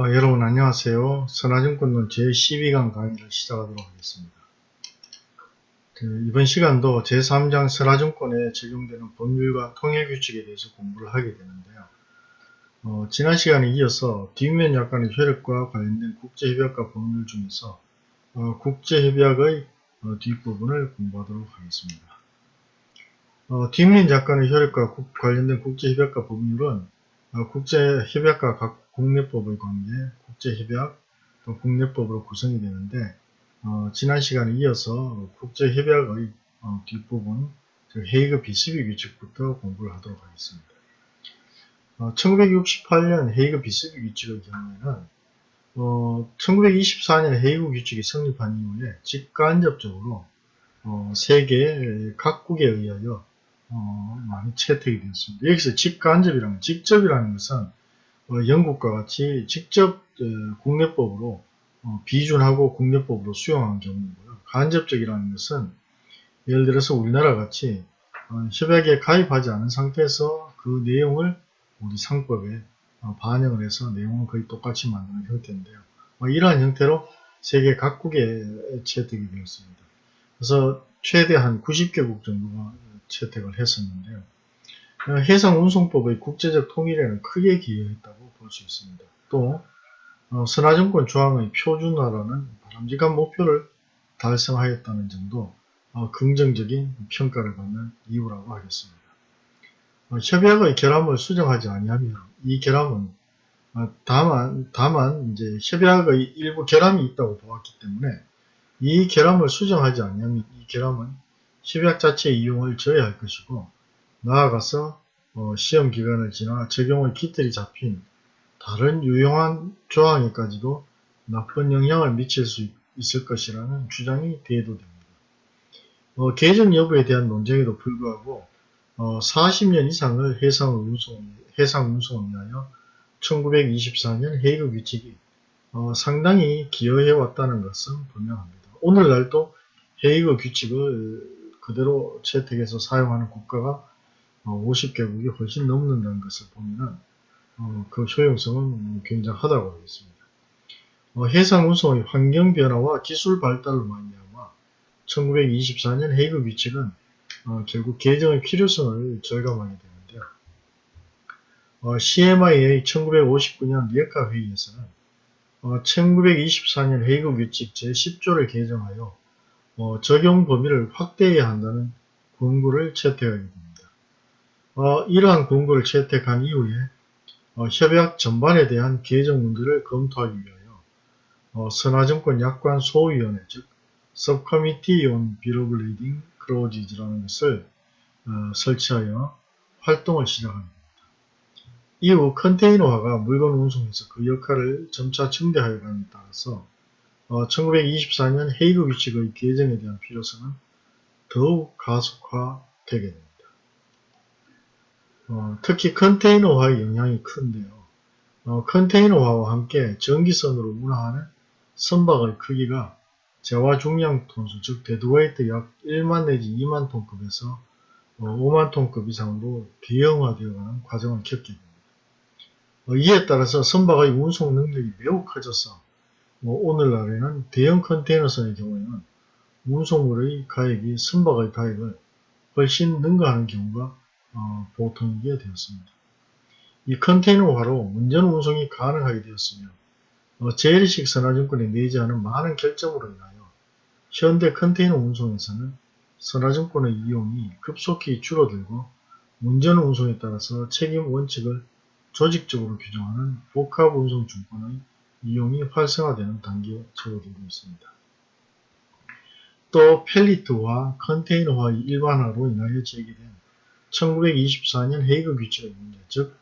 어, 여러분 안녕하세요. 선화증권론 제12강 강의를 시작하도록 하겠습니다. 그, 이번 시간도 제3장 선화증권에 적용되는 법률과 통일규칙에 대해서 공부를 하게 되는데요. 어, 지난 시간에 이어서 뒷면 약관의 효력과 관련된 국제협약과 법률 중에서 어, 국제협약의 어, 뒷부분을 공부하도록 하겠습니다. 어, 뒷면 약관의 효력과 국, 관련된 국제협약과 법률은 어, 국제협약과 각 국내법의 관계, 국제협약, 또 국내법으로 구성이 되는데 어, 지난 시간에 이어서 국제협약의 어, 뒷부분, 헤이그 비스비 규칙부터 공부를 하도록 하겠습니다. 어, 1968년 헤이그 비스비 규칙의 경우에는 어, 1924년 헤이그 규칙이 성립한 이후에 직간접적으로 어, 세계 각국에 의하여 어, 많이 채택이 되었습니다. 여기서 직간접이라는 직접이라는 것은 어, 영국과 같이 직접 어, 국내법으로 어, 비준하고 국내법으로 수용한 경우이고요. 간접적이라는 것은 예를 들어서 우리나라 같이 어, 협약에 가입하지 않은 상태에서 그 내용을 우리 상법에 어, 반영을 해서 내용은 거의 똑같이 만드는 형태인데요. 어, 이러한 형태로 세계 각국에 채택이 되었습니다. 그래서 최대 한 90개국 정도가 채택을 했었는데요. 해상 운송법의 국제적 통일에는 크게 기여했다고 볼 수 있습니다. 또 어, 선화증권 조항의 표준화라는 바람직한 목표를 달성하였다는 정도 어, 긍정적인 평가를 받는 이유라고 하겠습니다. 어, 협약의 결함을 수정하지 아니하면 이 결함은 어, 다만 다만 이제 협약의 일부 결함이 있다고 보았기 때문에 이 결함을 수정하지 아니하면 이 결함은 협약 자체의 이용을 저해할 것이고 나아가서 어, 시험 기간을 지나 적용의 기틀이 잡힌 다른 유용한 조항에까지도 나쁜 영향을 미칠 수 있을 것이라는 주장이 대도됩니다. 어, 개정 여부에 대한 논쟁에도 불구하고 어, 40년 이상을 해상 운송, 해상 운송을 위하여 1924년 헤이그 규칙이 어, 상당히 기여해 왔다는 것은 분명합니다. 오늘날도 헤이그 규칙을 그대로 채택해서 사용하는 국가가 50개국이 어, 훨씬 넘는다는 것을 보면 어, 그 효용성은 굉장하다고 하겠습니다. 어, 해상 운송의 환경 변화와 기술 발달로 말미암아 1924년 헤이그 규칙은 결국 개정의 필요성을 절감하게 되는데요. CMIA 1959년 리에카 회의에서는 1924년 헤이그 규칙 제10조를 개정하여 적용 범위를 확대해야 한다는 권고를 채택하게 됩니다. 어, 이러한 권고를 채택한 이후에 어, 협약 전반에 대한 개정 문제를 검토하기 위하여 어, 선화증권 약관 소위원회 즉 Subcommittee on Lading Clauses라는 것을 어, 설치하여 활동을 시작합니다. 이후 컨테이너화가 물건 운송에서 그 역할을 점차 증대하여 감에 따라서 1924년 헤이그 규칙의 개정에 대한 필요성은 더욱 가속화되게 됩니다. 어, 특히 컨테이너화의 영향이 큰데요. 어, 컨테이너화와 함께 전기선으로 운항하는 선박의 크기가 재화 중량 톤수 즉 deadweight 약 1만 내지 2만 톤급에서 어, 5만 톤급 이상으로 대형화되어가는 과정을 겪게 됩니다. 어, 이에 따라서 선박의 운송 능력이 매우 커져서 뭐 오늘날에는 대형 컨테이너선의 경우에는 운송물의 가액이 선박의 가액을 훨씬 능가하는 경우가 어, 보통이게 되었습니다. 이 컨테이너화로 문전 운송이 가능하게 되었으며 어, 제일식 선화증권에 내지하는 많은 결정으로 인하여 현대 컨테이너 운송에서는 선화증권의 이용이 급속히 줄어들고 문전 운송에 따라서 책임 원칙을 조직적으로 규정하는 복합 운송 증권의 이용이 활성화되는 단계에 접어들고 있습니다. 또 펠리트와 컨테이너화의 일반화로 인하여 제기된 1924년 헤이그 규칙의 문제, 즉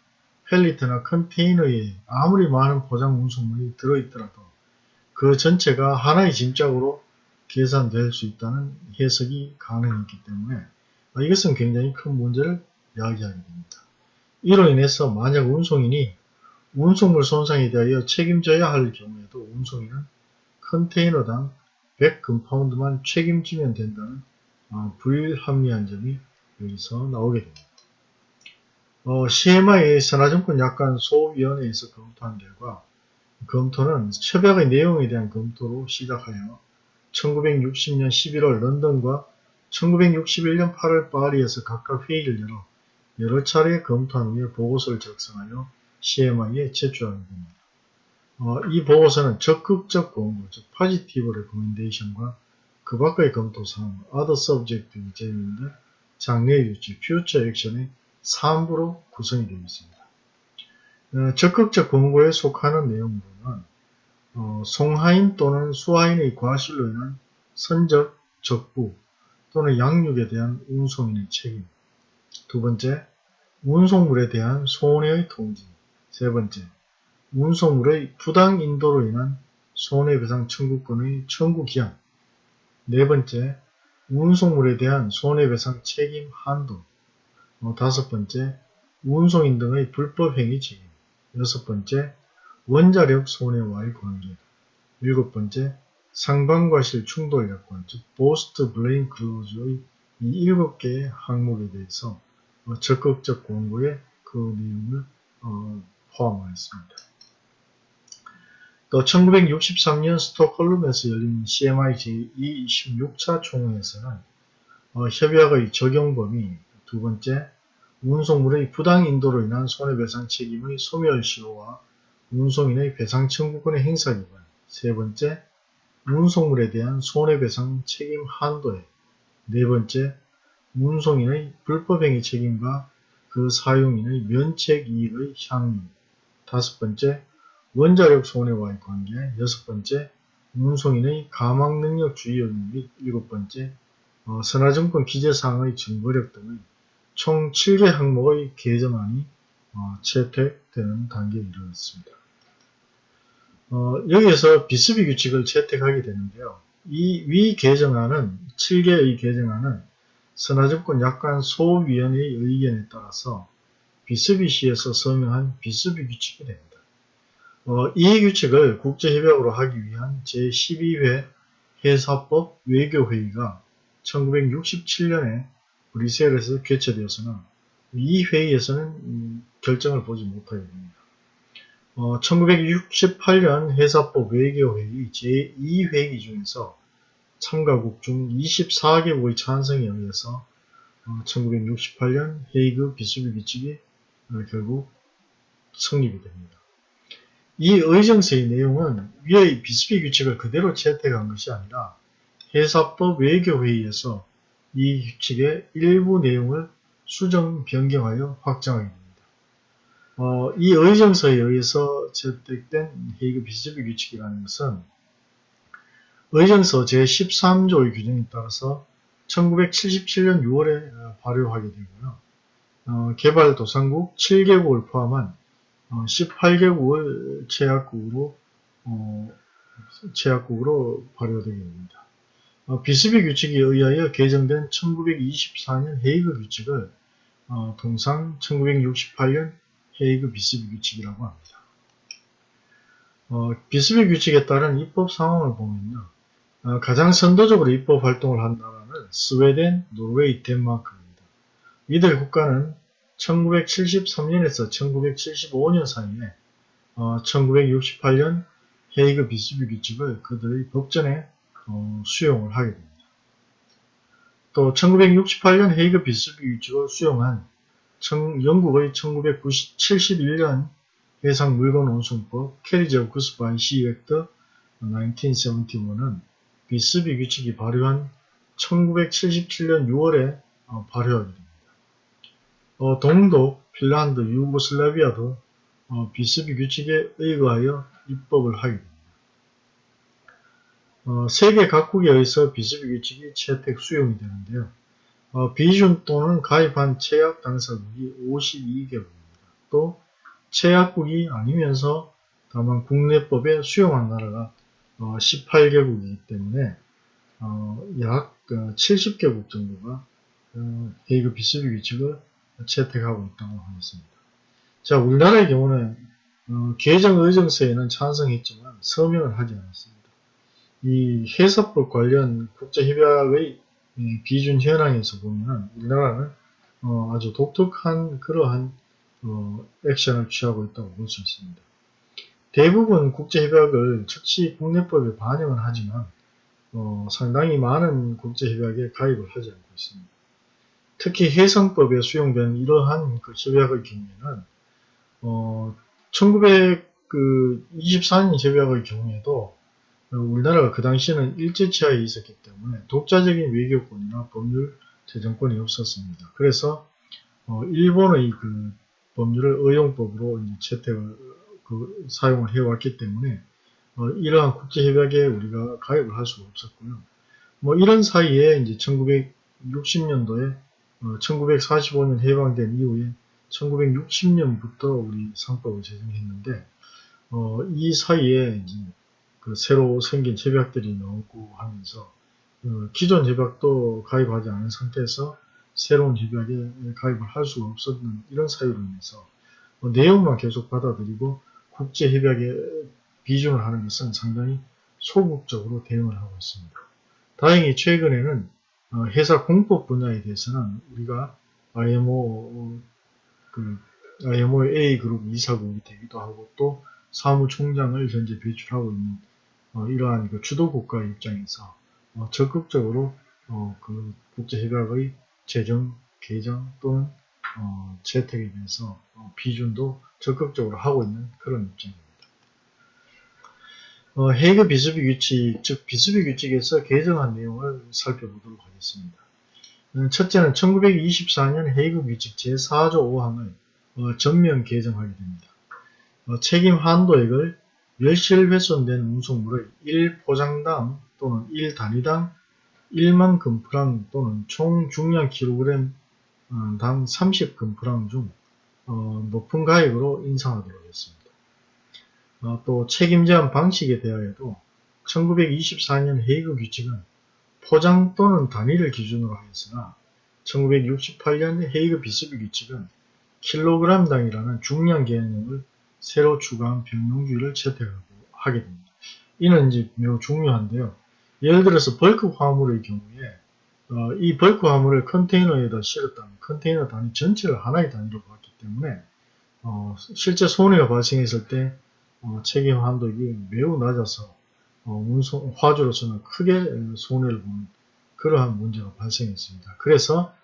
펠리트나 컨테이너에 아무리 많은 포장 운송물이 들어있더라도 그 전체가 하나의 짐짝으로 계산될 수 있다는 해석이 가능했기 때문에 이것은 굉장히 큰 문제를 야기하게 됩니다. 이로 인해서 만약 운송인이 운송물 손상에 대하여 책임져야 할 경우에도 운송인은 컨테이너당 100금파운드만 책임지면 된다는 어, 불합리한 점이 여기서 나오게 됩니다. 어, CMI 의 선화증권 약관 소위원회에서 검토한 결과 검토는 협약의 내용에 대한 검토로 시작하여 1960년 11월 런던과 1961년 8월 파리에서 각각 회의를 열어 여러 차례 검토한 후에 보고서를 작성하여 CMI에 제출하게 됩니다. 어, 이 보고서는 적극적 공부, 즉 Positive Recommendation과 그 밖의 검토사항, Other Subject 제외인데 장래 유지, Future Action의 3부로 구성이 되어 있습니다. 어, 적극적 권고에 속하는 내용으로는 어, 송하인 또는 수하인의 과실로 인한 선적, 적부 또는 양육에 대한 운송인의 책임. 두 번째, 운송물에 대한 손해의 통지 세 번째, 운송물의 부당 인도로 인한 손해배상 청구권의 청구 기한. 네 번째, 운송물에 대한 손해배상 책임 한도 어, 다섯 번째, 운송인 등의 불법 행위 책임 여섯 번째, 원자력 손해와의 관계 일곱 번째, 상반과실 충돌 약관, 즉 보스트 블레임 클로즈의 이 일곱 개의 항목에 대해서 어, 적극적 공고에 그 내용을 어, 포함하였습니다. 또 1963년 스톡홀름에서 열린 CMI 제26차 총회에서는 어, 협약의 적용 범위 두 번째, 운송물의 부당 인도로 인한 손해배상 책임의 소멸 시효와 운송인의 배상 청구권의 행사 기반 세 번째, 운송물에 대한 손해배상 책임 한도에 네 번째, 운송인의 불법행위 책임과 그 사용인의 면책 이익의 향유 다섯 번째, 원자력 손해와의 관계 여섯 번째, 운송인의 가망능력 주의역량 및 일곱 번째, 어, 선화증권 기재사항의 증거력 등의 총 7개 항목의 개정안이 어, 채택되는 단계에 이르렀습니다. 어, 여기에서 비스비 규칙을 채택하게 되는데요. 이 위 개정안은 7개의 개정안은 선화증권 약관 소위원회의 의견에 따라서 비스비 시에서 서명한 비스비 규칙이 됩니다. 어, 이 규칙을 국제협약으로 하기 위한 제12회 해사법 외교회의가 1967년에 브리셀에서 개최되었으나 이 회의에서는 음, 결정을 보지 못하게 됩니다. 어, 1968년 해사법 외교회의 제2회의 중에서 참가국 중 24개국의 찬성에 의해서 어, 1968년 헤이그 비수비 규칙이 어, 결국 성립이 됩니다. 이 의정서의 내용은 위의 비수비 규칙을 그대로 채택한 것이 아니라 해사법 외교회의에서 이 규칙의 일부 내용을 수정 변경하여 확정하게 됩니다. 어, 이 의정서에 의해서 채택된 헤이그 비스비 규칙이라는 것은 의정서 제13조의 규정에 따라서 1977년 6월에 발효하게 되고요. 어, 개발도상국 7개국을 포함한 어, 18개국을 제약국으로 어, 제약국으로 발효되게 됩니다. 어, 비스비 규칙에 의하여 개정된 1924년 헤이그 규칙을 어, 통상 1968년 헤이그 비스비 규칙이라고 합니다. 어, 비스비 규칙에 따른 입법 상황을 보면요. 어, 가장 선도적으로 입법 활동을 한 나라는 스웨덴, 노르웨이, 덴마크입니다. 이들 국가는 1973년에서 1975년 사이에 어, 1968년 헤이그 비스비 규칙을 그들의 법전에 어, 수용을 하게 됩니다. 또 1968년 헤이그 비스비 규칙을 수용한 청, 영국의 1971년 해상 물건 운송법 Carriage of Goods by Sea Act 1971은 비스비 규칙이 발효한 1977년 6월에 어, 발효하게 됩니다. 어, 동독, 핀란드, 유고슬라비아도 어, 비스비 규칙에 의거하여 입법을 하게 됩니다. 어, 세계 각국에 의해서 비스비 규칙이 채택 수용이 되는데요. 어, 비준 또는 가입한 체약 당사국이 52개국입니다. 또 체약국이 아니면서 다만 국내법에 수용한 나라가 어, 18개국이기 때문에 어, 약 70개국 어, 정도가 어, 헤이그 비스비 규칙을 채택하고 있다고 하겠습니다. 자, 우리나라의 경우는 어, 개정 의정서에는 찬성했지만 서명을 하지 않았습니다. 이 해석법 관련 국제협약의 비준 현황에서 보면 우리나라는 어, 아주 독특한 그러한 어, 액션을 취하고 있다고 볼 수 있습니다. 대부분 국제협약을 즉시 국내법에 반영은 하지만 어, 상당히 많은 국제협약에 가입을 하지 않고 있습니다. 특히 해상법에 수용된 이러한 그 협약의 경우에는 어, 1924년 협약의 경우에도 우리나라가 그 당시에는 일제치하에 있었기 때문에 독자적인 외교권이나 법률 제정권이 없었습니다. 그래서 어, 일본의 그 법률을 의용법으로 채택을 그 사용을 해왔기 때문에 어, 이러한 국제협약에 우리가 가입을 할 수가 없었고요. 뭐 이런 사이에 이제 1960년도에 어, 1945년 해방된 이후에 1960년부터 우리 상법을 제정했는데 어, 이 사이에 그 새로 생긴 협약들이 나오고 하면서 어, 기존 협약도 가입하지 않은 상태에서 새로운 협약에 가입을 할 수가 없었는 이런 사유로 인해서 뭐 내용만 계속 받아들이고 국제 협약에 비준을 하는 것은 상당히 소극적으로 대응을 하고 있습니다. 다행히 최근에는 어, 회사 공법 분야에 대해서는 우리가 IMO 그 IMO A 그룹 이사국이 되기도 하고 또 사무총장을 현재 배출하고 있는 어, 이러한 그 주도 국가의 입장에서 어, 적극적으로 어, 그 국제협약의 제정, 개정 또는 어, 채택에 대해서 어, 비준도 적극적으로 하고 있는 그런 입장입니다. 어, 헤이그 비스비 규칙, 즉 비스비 규칙에서 개정한 내용을 살펴보도록 하겠습니다. 어, 첫째는 1924년 헤이그 규칙 제4조 5항을 어, 전면 개정하게 됩니다. 어, 책임 한도액을 멸실 훼손된 운송물의 1포장당 또는 1단위당 1만 금프랑 또는 총 중량 킬로그램 어, 당 30금프랑 중 어, 높은 가액으로 인상하도록 했습니다. 어, 또 책임 제한 방식에 대하여도 1924년 헤이그 규칙은 포장 또는 단위를 기준으로 하였으나 1968년 헤이그 비스비 규칙은 킬로그램당이라는 중량 개념을 새로 추가한 병용주의를 채택하고 하게 됩니다. 이는 이제 매우 중요한데요. 예를 들어서 벌크 화물의 경우에 어, 이 벌크 화물을 컨테이너에다 실었다면 컨테이너 단위 전체를 하나의 단위로 봤기 때문에 어, 실제 손해가 발생했을 때 어, 책임 한도가 매우 낮아서 어, 운송 화주로서는 크게 손해를 보는 그러한 문제가 발생했습니다. 그래서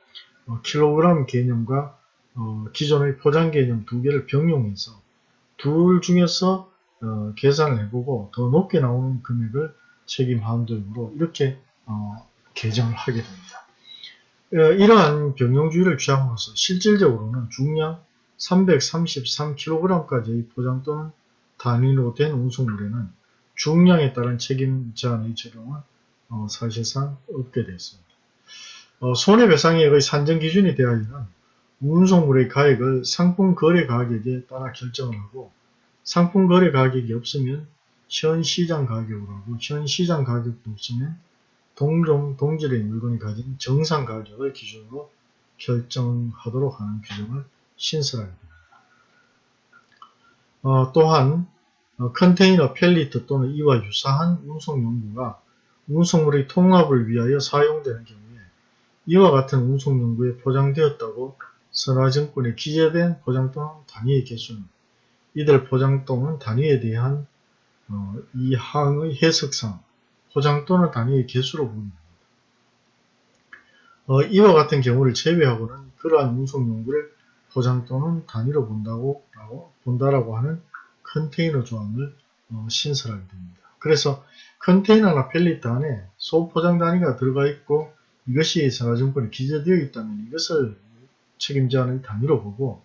어, 킬로그램 개념과 어, 기존의 포장 개념 두 개를 병용해서 둘 중에서 어, 계산을 해보고 더 높게 나오는 금액을 책임 한도액으로 이렇게 어, 개정을 하게 됩니다. 어, 이러한 병용주의를 취함으로써 실질적으로는 중량 333kg까지의 포장 또는 단위로 된 운송물에는 중량에 따른 책임 제한의 적용은 어, 사실상 없게 되었습니다. 어, 손해배상액의 산정 기준에 대하여는 운송물의 가액을 상품 거래 가격에 따라 결정을 하고 상품 거래 가격이 없으면 현 시장 가격으로 하고 현 시장 가격도 없으면 동종 동질의 물건이 가진 정상 가격을 기준으로 결정하도록 하는 규정을 신설하게 됩니다. 어, 또한 어, 컨테이너, 펠리트 또는 이와 유사한 운송 용구가 운송물의 통합을 위하여 사용되는 경우에 이와 같은 운송 용구에 포장되었다고 선화증권에 기재된 포장 또는 단위의 개수는 이들 포장 또는 단위에 대한 어, 이 항의 해석상 포장 또는 단위의 개수로 보입니다. 어, 이와 같은 경우를 제외하고는 그러한 운송 용구를 포장 또는 단위로 본다고 라고, 본다라고 하는 컨테이너 조항을 어, 신설하게 됩니다. 그래서 컨테이너나 펠리트 안에 소포장 단위가 들어가 있고 이것이 산하증권에 기재되어 있다면 이것을 책임자는 단위로 보고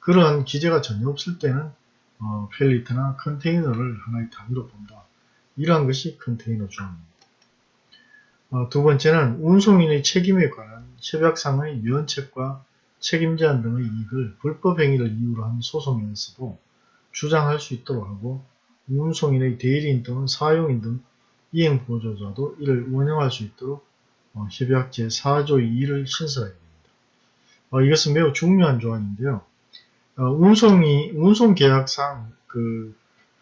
그러한 기재가 전혀 없을 때는 어, 펠리트나 컨테이너를 하나의 단위로 본다. 이러한 것이 컨테이너 조항입니다. 어, 두 번째는 운송인의 책임에 관한 협약상의 면책과 책임제한 등의 이익을 불법 행위를 이유로 한 소송에서도 주장할 수 있도록 하고 운송인의 대리인 또는 사용인 등 이행 보조자도 이를 운영할 수 있도록 어, 협약 제4조 2를 신설하게 됩니다. 어, 이것은 매우 중요한 조항인데요. 어, 운송이 운송 계약상 그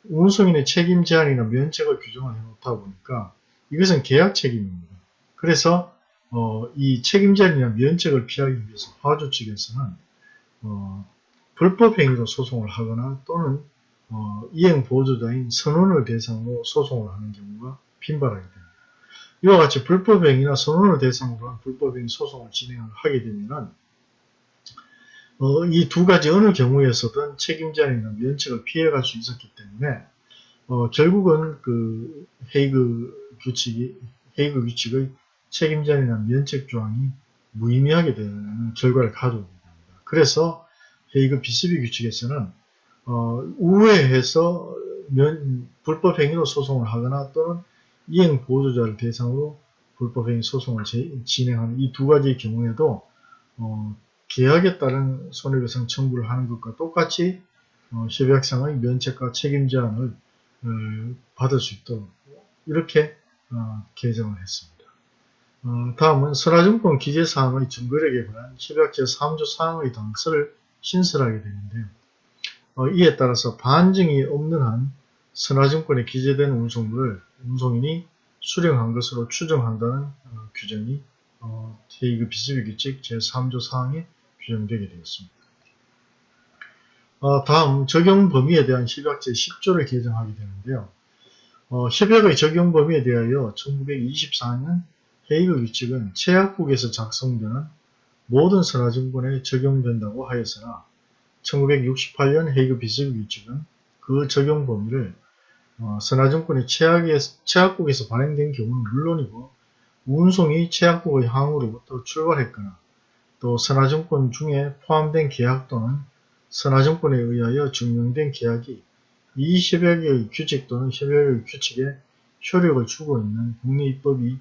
운송인의 책임 제한이나 면책을 규정을 해놓다 보니까 이것은 계약 책임입니다. 그래서 어, 이 책임 제한이나 면책을 피하기 위해서 화주 측에서는 어, 불법 행위로 소송을 하거나 또는 어, 이행 보조자인 선원을 대상으로 소송을 하는 경우가 빈발하게 됩니다. 이와 같이 불법행위나 선원을 대상으로 한 불법행위 소송을 진행을 하게 되면 어, 이 두 가지 어느 경우에서든 책임자이나 면책을 피해갈 수 있었기 때문에 어, 결국은 그 헤이그 규칙이 헤이그 규칙의 책임자이나 면책 조항이 무의미하게 되는 결과를 가져오게 됩니다. 그래서 헤이그 비스비 규칙에서는 어, 우회해서 면, 불법 행위로 소송을 하거나 또는 이행 보조자를 대상으로 불법 행위 소송을 제, 진행하는 이 두 가지 경우에도 어, 계약에 따른 손해배상 청구를 하는 것과 똑같이 어, 협약상의 면책과 책임 제한을 어, 받을 수 있도록 이렇게 어, 개정을 했습니다. 어, 다음은 선화증권 기재사항의 증거력에 관한 협약 제3조 사항의 당서를 신설하게 되는데요. 어, 이에 따라서 반증이 없는 한 선화증권에 기재된 운송물을 운송인이 수령한 것으로 추정한다는 어, 규정이 어, 제2급 비스비 규칙 제3조 사항에 규정되게 되었습니다. 어, 다음 적용 범위에 대한 협약 제10조를 개정하게 되는데요. 어, 협약의 적용 범위에 대하여 1924년 헤이그 규칙은 최약국에서 작성되는 모든 선화증권에 적용된다고 하였으나 1968년 헤이그 비스비 규칙은 그 적용 범위를 어, 선화증권이 최악국에서 발행된 경우는 물론이고 운송이 최악국의 항으로부터 출발했거나 또 선화증권 중에 포함된 계약 또는 선화증권에 의하여 증명된 계약이 이 협약의 규칙 또는 협약의 규칙에 효력을 주고 있는 국내 입법이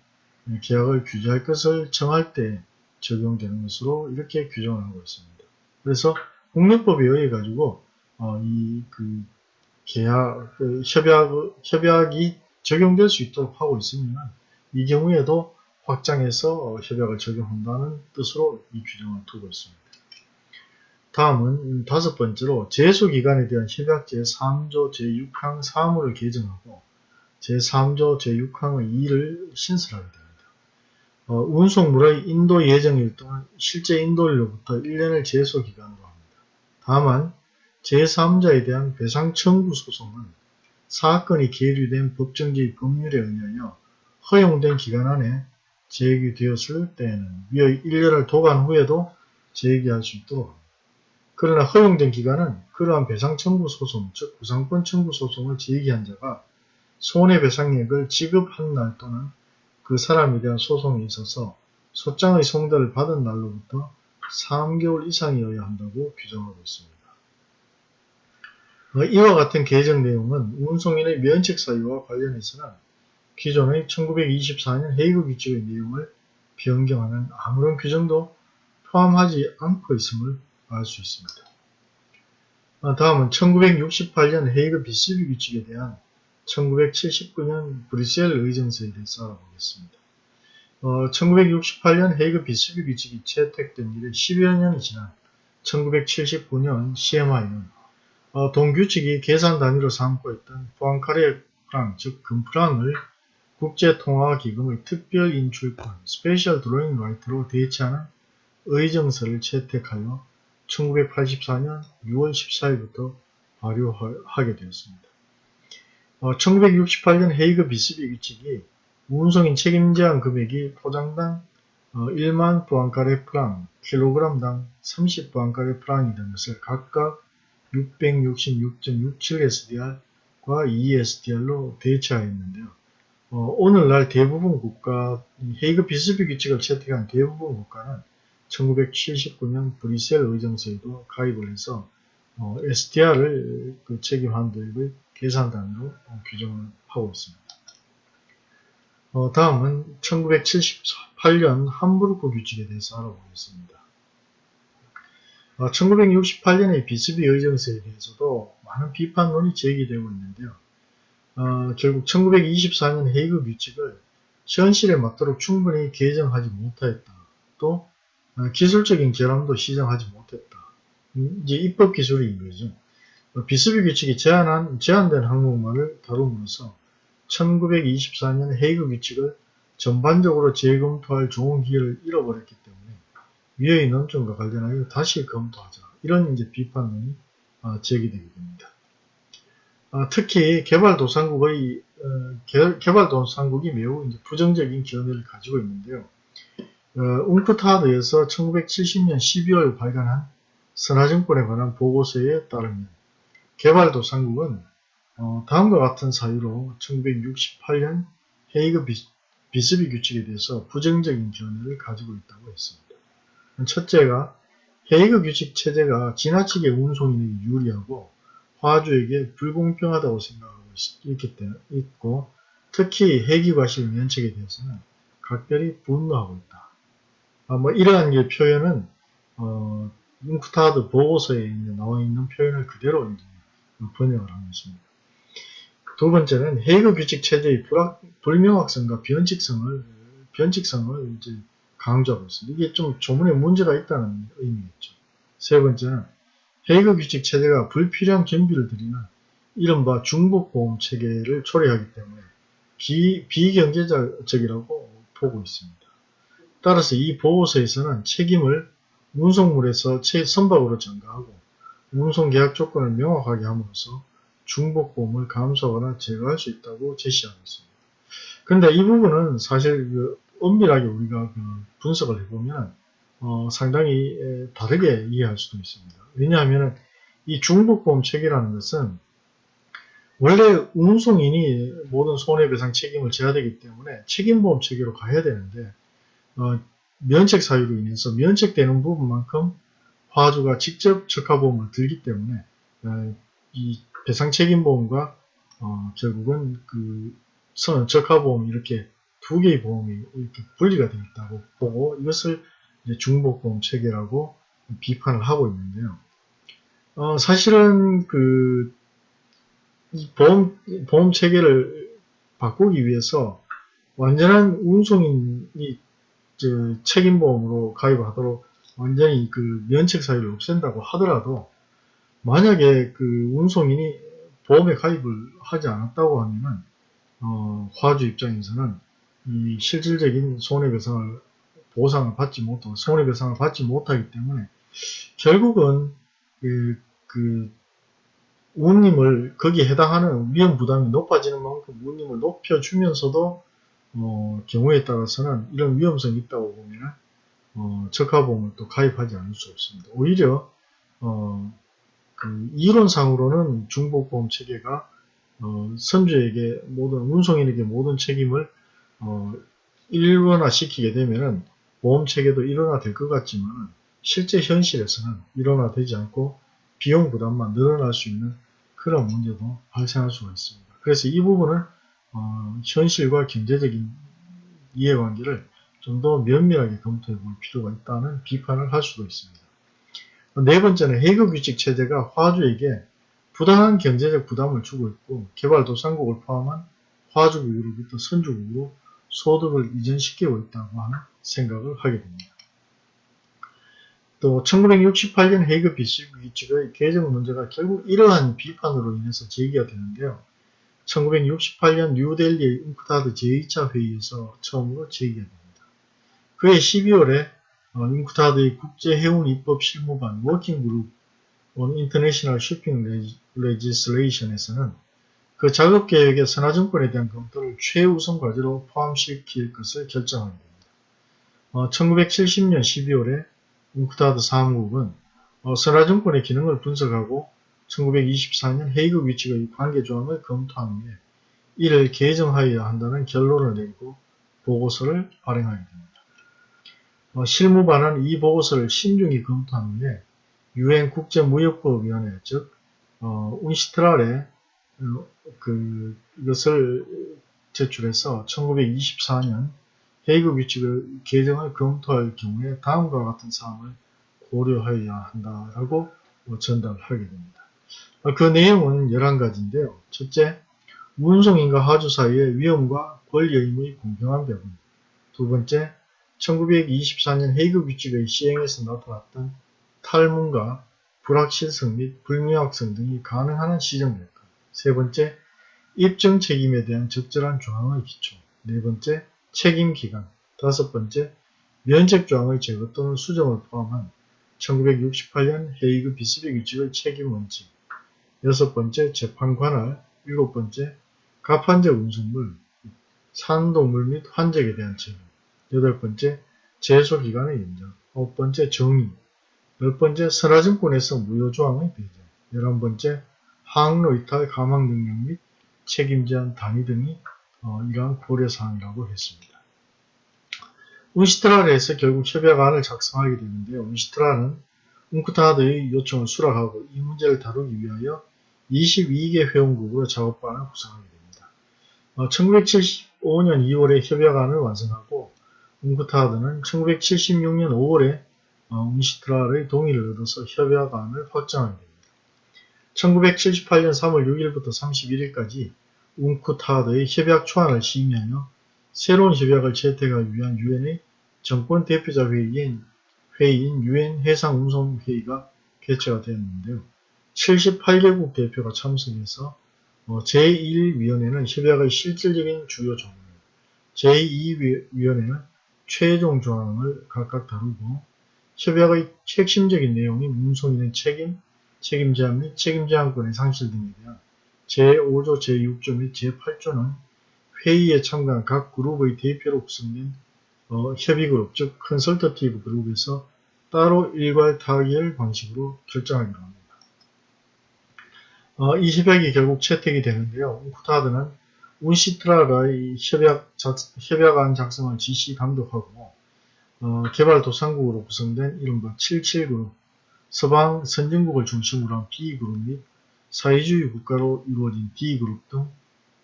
계약을 규제할 것을 정할 때 적용되는 것으로 이렇게 규정을 하고 있습니다. 그래서 국내법에 의해 가지고 어, 이그 계약 그 협약 협약이 적용될 수 있도록 하고 있으면 이 경우에도 확장해서 협약을 적용한다는 뜻으로 이 규정을 두고 있습니다. 다음은 다섯 번째로 제소기간에 대한 협약 제3조 제6항 3호를 개정하고 제3조 제6항의 2를 신설하게 됩니다. 어, 운송물의 인도 예정일 동안 실제 인도일로부터 1년을 제소기간으로 합니다. 다만 제3자에 대한 배상 청구 소송은 사건이 계류된 법정지 법률에 의하여 허용된 기간 안에 제기되었을 때에는 위의 1년을 도관 후에도 제기할 수 있도록 합니다. 그러나 허용된 기간은 그러한 배상 청구 소송, 즉 구상권 청구 소송을 제기한 자가 손해배상액을 지급한 날 또는 그 사람에 대한 소송에 있어서 소장의 송달을 받은 날로부터 3개월 이상이어야 한다고 규정하고 있습니다. 어, 이와 같은 개정 내용은 운송인의 면책 사유와 관련해서는 기존의 1924년 헤이그 규칙의 내용을 변경하는 아무런 규정도 포함하지 않고 있음을 알 수 있습니다. 어, 다음은 1968년 헤이그 비스비 규칙에 대한 1979년 브뤼셀 의정서에 대해서 알아보겠습니다. 어, 1968년 헤이그 비스비 규칙이 채택된 이래 10여 년이 지난 1979년 CMI는 어, 동규칙이 계산 단위로 삼고 있던 포앙카레 프랑, 즉 금프랑을 국제통화기금의 특별 인출권, Special Drawing Right로 대체하는 의정서를 채택하여 1984년 6월 14일부터 발효하게 되었습니다. 어, 1968년 헤이그 비스비 규칙이 운송인 책임 제한 금액이 포장당 어, 1만 부안카레 프랑, 킬로그램당 30 부안카레 프랑이 되는 것을 각각 666.67SDR과 2SDR로 대체하였는데요. 어, 오늘날 대부분 국가, 헤이그 비스비 규칙을 채택한 대부분 국가는 1979년 브뤼셀 의정서에도 가입을 해서 어, SDR을 그 책임한 도입의 계산 단위로 어, 규정을 하고 있습니다. 어, 다음은 1978년 함부르크 규칙에 대해서 알아보겠습니다. 1968년의 어, 비스비 의정서에 대해서도 많은 비판론이 제기되고 있는데요. 어, 결국 1924년 헤이그 규칙을 현실에 맞도록 충분히 개정하지 못하였다. 또 어, 기술적인 결함도 시정하지 못했다. 음, 이제 입법 기술인 거죠. 어, 비스비 규칙이 제한한, 제한된 항목만을 다룸으로써 1924년 헤이그 규칙을 전반적으로 재검토할 좋은 기회를 잃어버렸기 때문에 위의 논점과 관련하여 다시 검토하자. 이런 이제 비판론이 어, 제기되게 됩니다. 어, 특히 개발도상국의 어, 개, 개발도상국이 매우 부정적인 견해를 가지고 있는데요. 어, 웅크타드에서 1970년 12월 발간한 선화증권에 관한 보고서에 따르면 개발도상국은 어, 다음과 같은 사유로 1968년 헤이그 비, 비스비 규칙에 대해서 부정적인 견해를 가지고 있다고 했습니다. 첫째가 헤이그 규칙 체제가 지나치게 운송인에게 유리하고 화주에게 불공평하다고 생각하고 있기 때문에 있고 특히 해기과실 면책에 대해서는 각별히 분노하고 있다. 아, 뭐 이러한 게 표현은 어, 융크타드 보고서에 나와 있는 표현을 그대로 번역을 한 것입니다. 두 번째는 헤이그 규칙 체제의 불확, 불명확성과 변칙성을 변칙성을 이제 강조하고 있습니다. 이게 좀 조문에 문제가 있다는 의미겠죠. 세 번째는 헤이그 규칙 체제가 불필요한 경비를 들이는 이른바 중복 보험 체계를 초래하기 때문에 비, 비경제적이라고 보고 있습니다. 따라서 이 보고서에서는 책임을 운송물에서 선박으로 전가하고 운송 계약 조건을 명확하게 함으로써 중복보험을 감소하거나 제거할 수 있다고 제시하고 있습니다. 그런데 이 부분은 사실 그 엄밀하게 우리가 그 분석을 해보면 어, 상당히 다르게 이해할 수도 있습니다. 왜냐하면 이 중복보험 체계라는 것은 원래 운송인이 모든 손해배상 책임을 져야 되기 때문에 책임보험 체계로 가야 되는데 어, 면책 사유로 인해서 면책되는 부분만큼 화주가 직접 적하보험을 들기 때문에 어, 이 배상 책임보험과 어, 결국은 그 선, 적하보험 이렇게 두 개의 보험이 이렇게 분리가 되어 있다고 보고 이것을 중복보험 체계라고 비판을 하고 있는데요. 어, 사실은 그 보험 보험 체계를 바꾸기 위해서 완전한 운송인이 책임보험으로 가입하도록 완전히 그 면책 사유를 없앤다고 하더라도 만약에 그 운송인이 보험에 가입을 하지 않았다고 하면은 어, 화주 입장에서는 이 실질적인 손해배상을 보상을 받지 못하고 손해배상을 받지 못하기 때문에 결국은 그, 그 운임을 거기에 해당하는 위험 부담이 높아지는 만큼 운임을 높여주면서도 어, 경우에 따라서는 이런 위험성이 있다고 보면 어, 적합보험을 또 가입하지 않을 수 없습니다. 오히려 어, 그 이론상으로는 중복보험 체계가 어, 선주에게 모든 운송인에게 모든 책임을 어, 일원화 시키게 되면 보험 체계도 일원화 될 것 같지만 실제 현실에서는 일원화 되지 않고 비용 부담만 늘어날 수 있는 그런 문제도 발생할 수가 있습니다. 그래서 이 부분을 어, 현실과 경제적인 이해관계를 좀 더 면밀하게 검토해 볼 필요가 있다는 비판을 할 수도 있습니다. 네 번째는 해그 규칙 체제가 화주에게 부당한 경제적 부담을 주고 있고 개발도상국을 포함한 화주국으로부터 선주국으로 소득을 이전시키고 있다고 하는 생각을 하게 됩니다. 또 1968년 헤이그 비시 규칙의 개정 문제가 결국 이러한 비판으로 인해서 제기가 되는데요. 1968년 뉴델리의 웅크타드 제2차 회의에서 처음으로 제기가 됩니다. 그해 12월에 웅크타드의 국제해운 입법 실무반 워킹그룹 on International Shipping Legislation에서는 그 작업계획의 선화증권에 대한 검토를 최우선 과제로 포함시킬 것을 결정하게 됩니다. 어, 1970년 12월에 웅크타드 사무국은 어, 선화증권의 기능을 분석하고 1924년 헤이그 위치의 관계조항을 검토한 후에 이를 개정하여야 한다는 결론을 내리고 보고서를 발행하게 됩니다. 어, 실무반은 이 보고서를 신중히 후에 유엔 국제무역법위원회 즉 어, 운시트랄에 어, 그 이것을 제출해서 1924년 헤이그 규칙을 개정을 검토할 경우에 다음과 같은 사항을 고려하여야 한다라고 뭐 전달을 하게 됩니다. 어, 그 내용은 11가지인데요. 첫째, 운송인과 하주 사이의 위험과 권리 의무의 공평한 배분. 두 번째, 1924년 헤이그 규칙의 시행에서 나타났던 탈문과 불확실성 및 불명확성 등이 가능한 시정될까. 세 번째, 입증 책임에 대한 적절한 조항의 기초. 네 번째, 책임 기간. 다섯 번째, 면책 조항의 제거 또는 수정을 포함한 1968년 헤이그 비스비 규칙의 책임 원칙. 여섯 번째 재판 관할, 일곱 번째 가판제 운송물, 산동물 및 환적에 대한 책임, 여덟 번째 제소기간의 연장, 아홉 번째 정의, 열 번째 선화증권에서 무효조항의 배제, 열한 번째 항로 이탈 가망 능력 및 책임 제한 단위 등이 어, 이러한 고려사항이라고 했습니다. 운시트라에서 결국 협약안을 작성하게 되는데요. 운시트라는 웅크타드의 요청을 수락하고 이 문제를 다루기 위하여 22개 회원국으로 작업반을 구성하게 됩니다. 어, 1975년 2월에 협약안을 완성하고 웅크타드는 1976년 5월에 어, 운시트라의 동의를 얻어서 협약안을 확정하게 됩니다. 1978년 3월 6일부터 31일까지 웅쿠타드의 협약 초안을 심의하며 새로운 협약을 채택하기 위한 유엔의 정권 대표자 회의인 회의인 유엔 해상운송회의가 개최가 되었는데요. 78개국 대표가 참석해서 어, 제1위원회는 협약의 실질적인 주요 조항, 제2위원회는 최종 조항을 각각 다루고 협약의 핵심적인 내용인 운송인의 책임, 책임 제한 및 책임 제한권의 상실 등에 대한 제5조, 제6조 및 제8조는 회의에 참가한 각 그룹의 대표로 구성된 어, 협의그룹, 즉 Consultative Group에서 따로 일괄 타결 방식으로 결정하기로 합니다. 어, 이 협약이 결국 채택이 되는데요. UNCTAD는 UNCITRAL의 협약 작, 협약안 작성을 지시 감독하고 어, 개발도상국으로 구성된 이른바 77그룹, 서방 선진국을 중심으로 한 B그룹 및 사회주의 국가로 이루어진 D그룹 등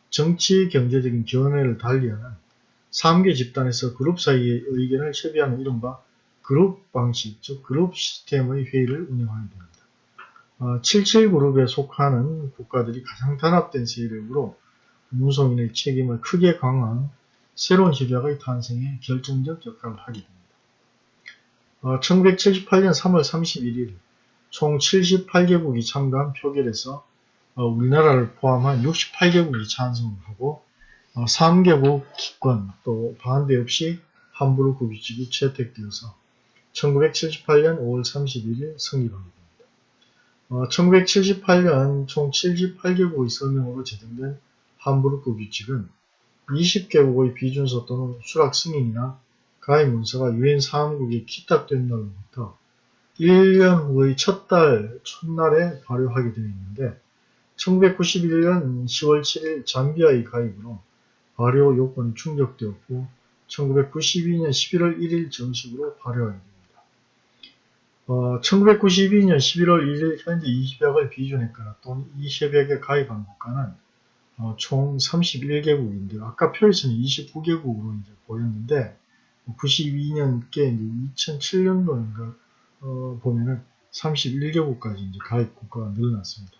정치 경제적인 견해를 달리하는 3개 집단에서 그룹 사이의 의견을 협의하는 이른바 그룹 방식, 즉 그룹 시스템의 회의를 운영하게 됩니다. 어, 77그룹에 속하는 국가들이 가장 단합된 세력으로 운송인의 책임을 크게 강화한 새로운 협약의 탄생에 결정적 역할을 하게 됩니다. 어, 1978년 3월 31일 총 78개국이 참가한 표결에서 어, 우리나라를 포함한 68개국이 찬성하고 어, 3개국 기권 또 반대 없이 함부르크 규칙이 채택되어서 1978년 5월 31일 성립하게 됩니다. 1978년 어, 총 78개국의 서명으로 제정된 함부르크 규칙은 20개국의 비준서 또는 수락 승인이나 가입 문서가 유엔 사무국에 기탁된 날부터 1년 후의 첫 달, 첫날에 발효하게 되어 있는데 1991년 10월 7일 잠비아의 가입으로 발효 요건이 충족되었고 1992년 11월 1일 정식으로 발효하게 됩니다. 어, 1992년 11월 1일 현재 이 협약을 비준했거나 또는 이 협약에 가입한 국가는 어, 총 31개국인데 아까 표에서는 29개국으로 이제 보였는데 92년께 2007년도인가 어, 보면은 31개국까지 이제 가입 국가가 늘어났습니다.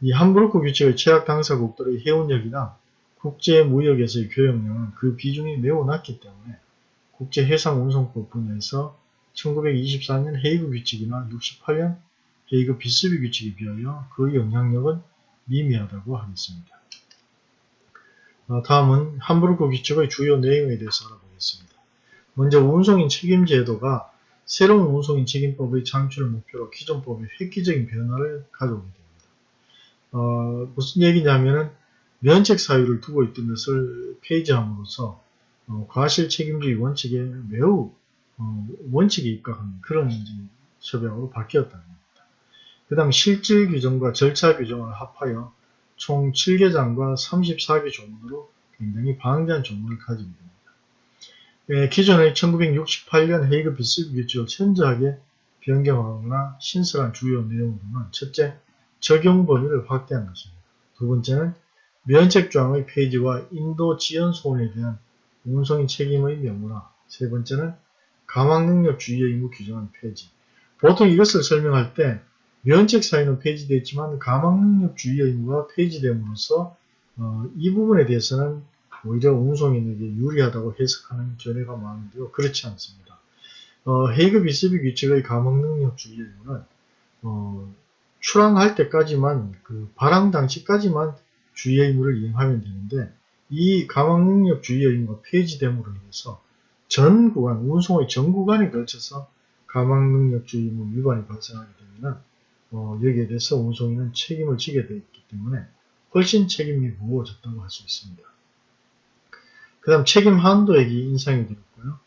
이 함부르크 규칙의 최악 당사국들의 해운력이나 국제 무역에서의 교역량은 그 비중이 매우 낮기 때문에 국제 해상 운송법 분야에서 1924년 헤이그 규칙이나 68년 헤이그 비스비 규칙에 비하여 그 영향력은 미미하다고 하겠습니다. 어, 다음은 함부르크 규칙의 주요 내용에 대해서 알아보겠습니다. 먼저 운송인 책임 제도가 새로운 운송인 책임법의 창출을 목표로 기존 법에 획기적인 변화를 가져오게 됩니다. 어, 무슨 얘기냐면은 면책 사유를 두고 있던 것을 폐지함으로써 어, 과실 책임주의 원칙에 매우 어, 원칙에 입각하는 그런 협약으로 바뀌었다는 겁니다. 그 다음 실질 규정과 절차 규정을 합하여 총 7개장과 34개 조문으로 굉장히 방대한 조문을 가지게 됩니다. 예, 기존의 1968년 헤이그 비스 규칙을 현저하게 변경하거나 신설한 주요 내용으로는 첫째, 적용 범위를 확대한 것입니다. 두 번째는 면책조항의 폐지와 인도 지연 소원에 대한 운송인 책임의 명문화 세 번째는 가망능력 주의 의무 규정의 폐지 보통 이것을 설명할 때 면책 사유는 폐지됐지만 가망능력주의 의무가 폐지됨으로써 어, 이 부분에 대해서는 오히려 운송인에게 유리하다고 해석하는 견해가 많은데요. 그렇지 않습니다. 어, 헤이그 비스비 규칙의 감옥능력주의 이유는 어, 출항할 때까지만 그 발항 당시까지만 주의 의무를 이행하면 되는데 이 감옥능력 주의 의무가 폐지됨으로 인해서 전 구간, 운송의 전 구간에 걸쳐서 감옥능력 주의 의무 위반이 발생하게 되면 어, 여기에 대해서 운송인은 책임을 지게 되어 있기 때문에 훨씬 책임이 무거워졌다고 할 수 있습니다. 그 다음 책임 한도액이 인상이 되었고요.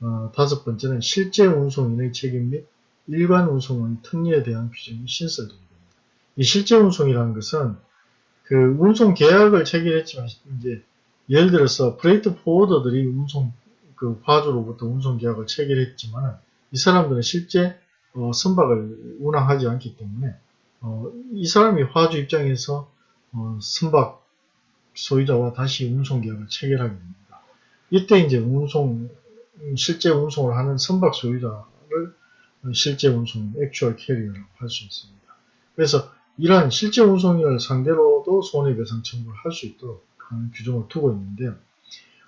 어, 다섯 번째는 실제 운송인의 책임 및 일반 운송의 특례에 대한 규정이 신설되게 됩니다. 이 실제 운송이라는 것은 그 운송 계약을 체결했지만 이제 예를 들어서 프레이트 포워더들이 운송 그 파주로부터 운송 계약을 체결했지만 이 사람들은 실제 어, 선박을 운항하지 않기 때문에 어, 이 사람이 화주 입장에서 어, 선박 소유자와 다시 운송 계약을 체결하게 됩니다. 이때 이제 운송 실제 운송을 하는 선박 소유자를 실제 운송 actual carrier라고 할 수 있습니다. 그래서 이러한 실제 운송인을 상대로도 손해배상 청구를 할 수 있도록 하는 규정을 두고 있는데요.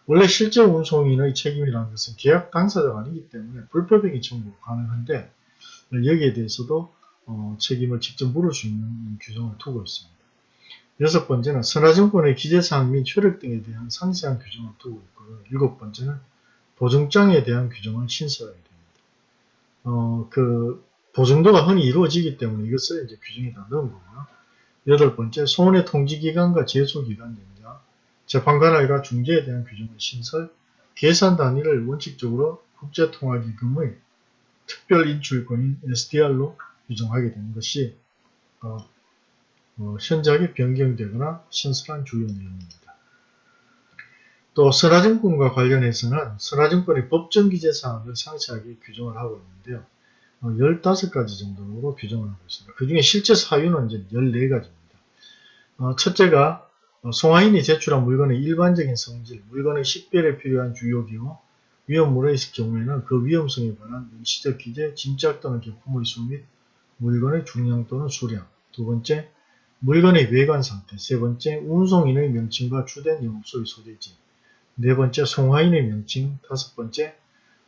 원래 실제 운송인의 책임이라는 것은 계약 당사자가 아니기 때문에 불법행위 청구 가능한데 여기에 대해서도 어, 책임을 직접 있는 규정을 두고 있습니다. 여섯 번째는 선화증권의 기재사항 및 효력 등에 대한 상세한 규정을 두고 있고요. 일곱 번째는 보증장에 대한 규정을 신설하게 됩니다. 어, 그 보증도가 흔히 이루어지기 때문에 이것을 이제 규정에 다 넣은 거고요. 여덟 번째, 소원의 통지기간과 제소기간 연장, 재판관할과 중재에 대한 규정을 신설, 계산 단위를 원칙적으로 국제통화기금의 특별 인출권인 SDR로 규정하게 되는 것이 어, 어, 현저하게 변경되거나 신설한 주요 내용입니다. 또 선화증권과 관련해서는 선화증권의 법정 기재 사항을 상세하게 규정을 하고 있는데요. 어, 15가지 정도로 규정을 하고 있습니다. 그 중에 실제 사유는 이제 14가지입니다. 어, 첫째가 어, 송화인이 제출한 물건의 일반적인 성질, 물건의 식별에 필요한 주요 기호, 위험물의 있을 경우에는 그 위험성에 관한 시적 기재, 짐작 또는 경품의 수 및 물건의 중량 또는 수량. 두 번째, 물건의 외관 상태. 세 번째, 운송인의 명칭과 주된 영업소의 소재지. 네 번째, 송화인의 명칭. 다섯 번째,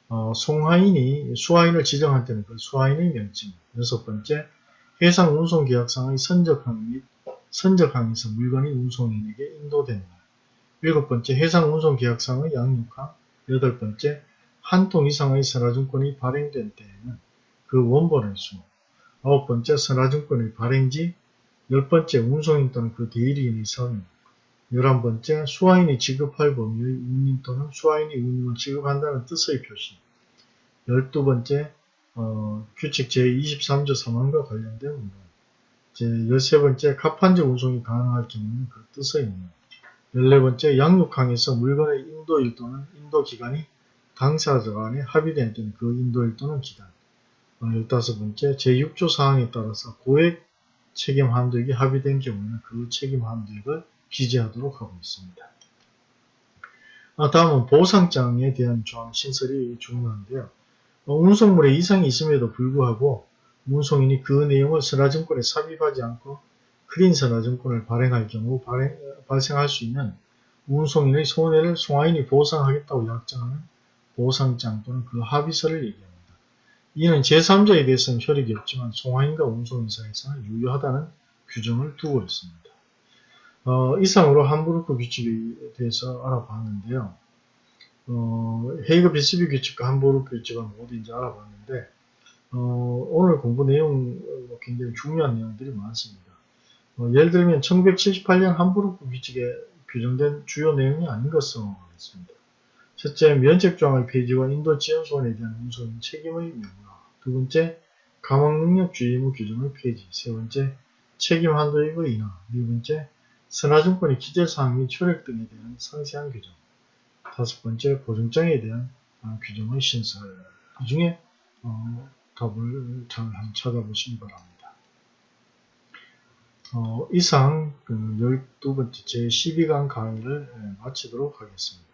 어, 송화인이 수화인을 지정할 때는 그 수화인의 명칭. 여섯 번째, 해상 운송 계약상의 선적항 및 선적항에서 물건이 운송인에게 날. 일곱 번째, 해상 운송 계약상의 양육항. 여덟 번째, 한 통 이상의 선화증권이 발행된 때에는 그 원본의 수, 아홉 번째, 선화증권의 발행지, 열 번째, 운송인 또는 그 대리인의 성인, 열한 번째, 수화인이 지급할 범위의 운임 또는 수화인이 운임을 지급한다는 뜻의 표시, 열두 번째, 어, 규칙 제23조 3항과 관련된 문헌, 제13번째, 갑판적 운송이 가능할 경우는 그 뜻의 문헌, 14번째 양육항에서 물건의 인도일 또는 인도기간이 당사자 간에 합의된 때는 그 인도일 또는 기간 15번째 제6조 사항에 따라서 고액 책임 함득이 합의된 경우는 그 책임 함득을 기재하도록 하고 있습니다. 아, 다음은 보상장에 대한 조항 신설이 중요한데요. 어, 운송물에 이상이 있음에도 불구하고 운송인이 그 내용을 선화증권에 삽입하지 않고 크린 선화증권을 발행할 경우 발행, 어, 발생할 수 있는 운송인의 손해를 송화인이 보상하겠다고 약정하는 보상장 또는 그 합의서를 얘기합니다. 이는 제3자에 대해서는 효력이 없지만 송화인과 운송인 사이에서는 유효하다는 규정을 두고 있습니다. 어, 이상으로 함부르크 규칙에 대해서 알아봤는데요. 어, 헤이그 비스비 규칙과 함부르크 규칙은 이제 알아봤는데 어, 오늘 공부 내용 굉장히 중요한 내용들이 많습니다. 어, 예를 들면 1978년 함부르크 규칙에 규정된 주요 내용이 아닌 것을 하겠습니다. 첫째, 면책조항의 폐지와 인도 지원 소원에 대한 운송 책임의 명화. 두 번째, 감옥 능력주의 의무 규정의 폐지. 세 번째, 책임 한도액의 인하. 네 번째, 선화증권의 기재사항 및 효력 등에 대한 상세한 규정. 다섯 번째, 보증장에 대한 어, 규정의 신설. 그 중에 어, 답을 잘 찾아보시기 바랍니다. 어, 이상 그 12번째 제12강 강의를 예, 마치도록 하겠습니다.